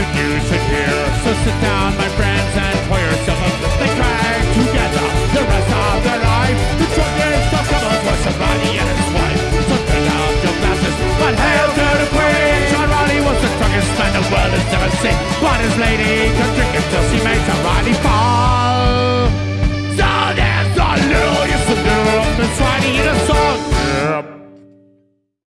good news to here. So sit down, my